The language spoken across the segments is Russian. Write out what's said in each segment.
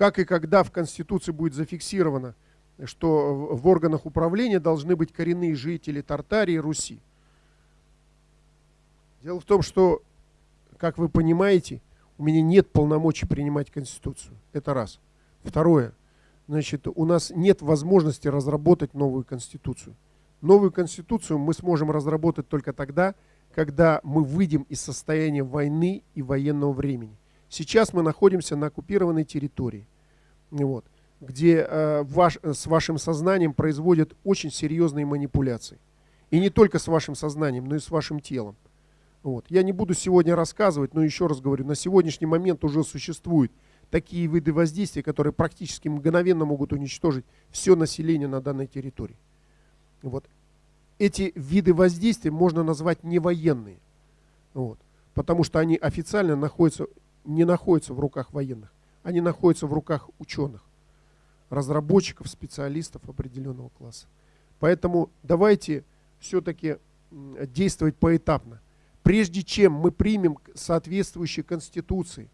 как и когда в Конституции будет зафиксировано, что в органах управления должны быть коренные жители Тартарии и Руси. Дело в том, что, как вы понимаете, у меня нет полномочий принимать Конституцию. Это раз. Второе. Значит, у нас нет возможности разработать новую Конституцию. Новую Конституцию мы сможем разработать только тогда, когда мы выйдем из состояния войны и военного времени. Сейчас мы находимся на оккупированной территории, вот, где э, ваш, с вашим сознанием производят очень серьезные манипуляции. И не только с вашим сознанием, но и с вашим телом. Вот. Я не буду сегодня рассказывать, но еще раз говорю, на сегодняшний момент уже существуют такие виды воздействия, которые практически мгновенно могут уничтожить все население на данной территории. Вот. Эти виды воздействия можно назвать невоенные, вот, потому что они официально находятся, не находятся в руках военных, они находятся в руках ученых, разработчиков, специалистов определенного класса. Поэтому давайте все-таки действовать поэтапно прежде чем мы примем соответствующие конституции,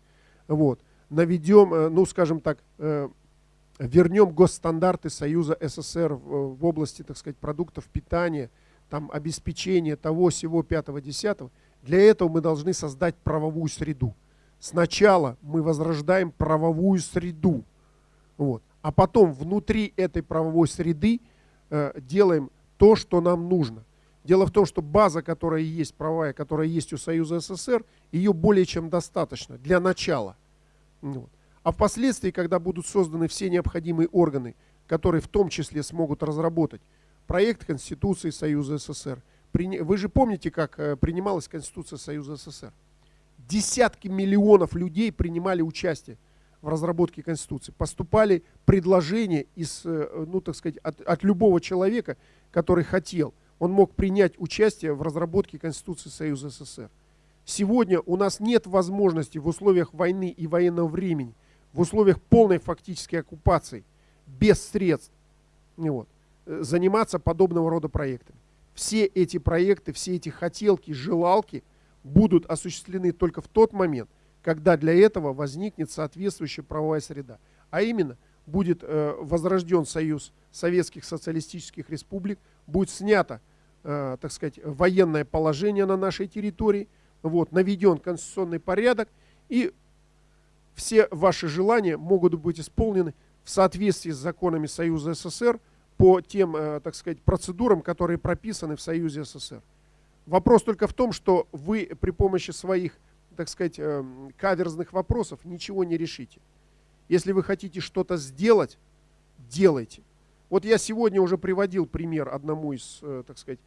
вот, наведем, э, ну, скажем так, э, вернем госстандарты Союза СССР в, в области, так сказать, продуктов питания, там, обеспечения того, всего, пятого, десятого, для этого мы должны создать правовую среду. Сначала мы возрождаем правовую среду, вот, а потом внутри этой правовой среды э, делаем то, что нам нужно – Дело в том, что база, которая есть, правая, которая есть у Союза СССР, ее более чем достаточно для начала. Вот. А впоследствии, когда будут созданы все необходимые органы, которые в том числе смогут разработать проект Конституции Союза СССР, вы же помните, как э, принималась Конституция Союза СССР? Десятки миллионов людей принимали участие в разработке Конституции. Поступали предложения из, э, ну, так сказать, от, от любого человека, который хотел – он мог принять участие в разработке Конституции Союза СССР. Сегодня у нас нет возможности в условиях войны и военного времени, в условиях полной фактической оккупации, без средств, вот, э, заниматься подобного рода проектами. Все эти проекты, все эти хотелки, желалки будут осуществлены только в тот момент, когда для этого возникнет соответствующая правовая среда. А именно, будет э, возрожден союз советских социалистических республик, будет снято, э, так сказать, военное положение на нашей территории, вот, наведен конституционный порядок, и все ваши желания могут быть исполнены в соответствии с законами Союза СССР по тем, э, так сказать, процедурам, которые прописаны в Союзе СССР. Вопрос только в том, что вы при помощи своих, так сказать, э, каверзных вопросов ничего не решите. Если вы хотите что-то сделать, делайте. Вот я сегодня уже приводил пример одному из, э, так сказать,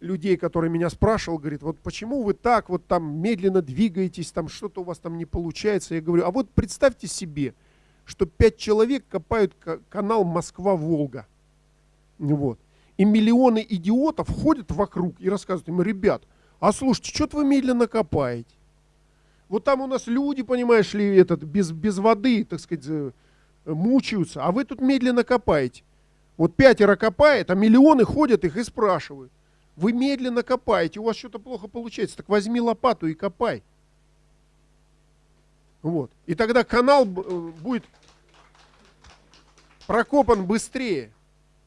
людей, который меня спрашивал, говорит, вот почему вы так вот там медленно двигаетесь, там что-то у вас там не получается. Я говорю, а вот представьте себе, что пять человек копают канал Москва-Волга. Вот. И миллионы идиотов ходят вокруг и рассказывают им, ребят, а слушайте, что-то вы медленно копаете. Вот там у нас люди, понимаешь ли, этот, без, без воды, так сказать, э, мучаются, а вы тут медленно копаете. Вот пятеро копает, а миллионы ходят их и спрашивают. Вы медленно копаете, у вас что-то плохо получается, так возьми лопату и копай. Вот. И тогда канал э, будет прокопан быстрее.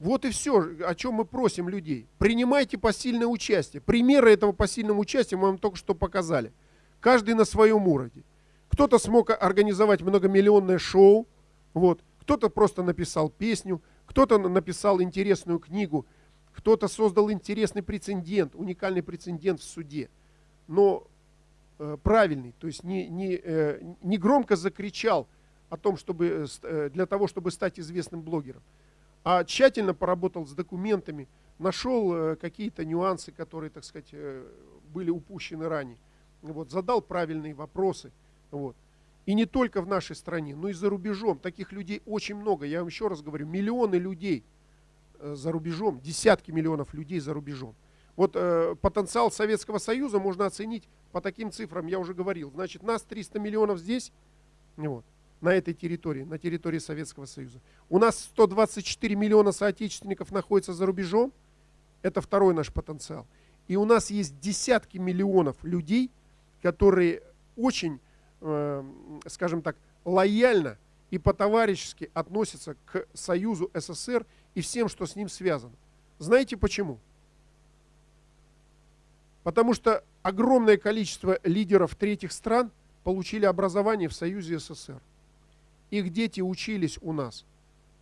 Вот и все, о чем мы просим людей. Принимайте посильное участие. Примеры этого посильного участия мы вам только что показали. Каждый на своем уровне. Кто-то смог организовать многомиллионное шоу, вот. кто-то просто написал песню, кто-то написал интересную книгу, кто-то создал интересный прецедент, уникальный прецедент в суде. Но э, правильный, то есть не, не, э, не громко закричал о том, чтобы, э, для того, чтобы стать известным блогером, а тщательно поработал с документами, нашел э, какие-то нюансы, которые, так сказать, э, были упущены ранее. Вот, задал правильные вопросы. Вот. И не только в нашей стране, но и за рубежом. Таких людей очень много. Я вам еще раз говорю, миллионы людей э, за рубежом, десятки миллионов людей за рубежом. Вот э, потенциал Советского Союза можно оценить по таким цифрам, я уже говорил. Значит, нас 300 миллионов здесь, вот, на этой территории, на территории Советского Союза. У нас 124 миллиона соотечественников находятся за рубежом. Это второй наш потенциал. И у нас есть десятки миллионов людей, которые очень Эм, скажем так, лояльно и по-товарищески относятся к Союзу СССР и всем, что с ним связано. Знаете почему? Потому что огромное количество лидеров третьих стран получили образование в Союзе СССР. Их дети учились у нас.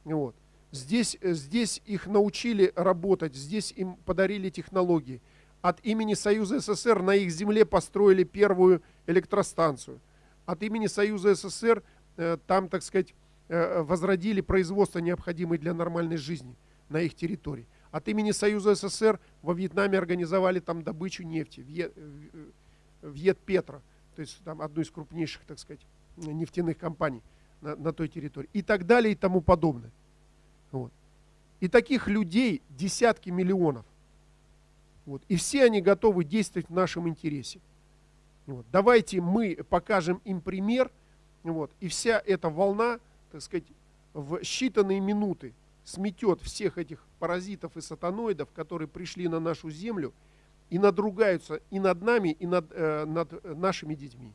Вот. Здесь, здесь их научили работать, здесь им подарили технологии. От имени Союза СССР на их земле построили первую электростанцию. От имени Союза СССР э, там, так сказать, э, возродили производство, необходимое для нормальной жизни на их территории. От имени Союза СССР во Вьетнаме организовали там добычу нефти, Вьет-Петро, то есть там одну из крупнейших, так сказать, нефтяных компаний на, на той территории. И так далее и тому подобное. Вот. И таких людей десятки миллионов. Вот. И все они готовы действовать в нашем интересе. Вот. Давайте мы покажем им пример, вот, и вся эта волна, так сказать, в считанные минуты сметет всех этих паразитов и сатаноидов, которые пришли на нашу землю и надругаются и над нами, и над, э, над нашими детьми.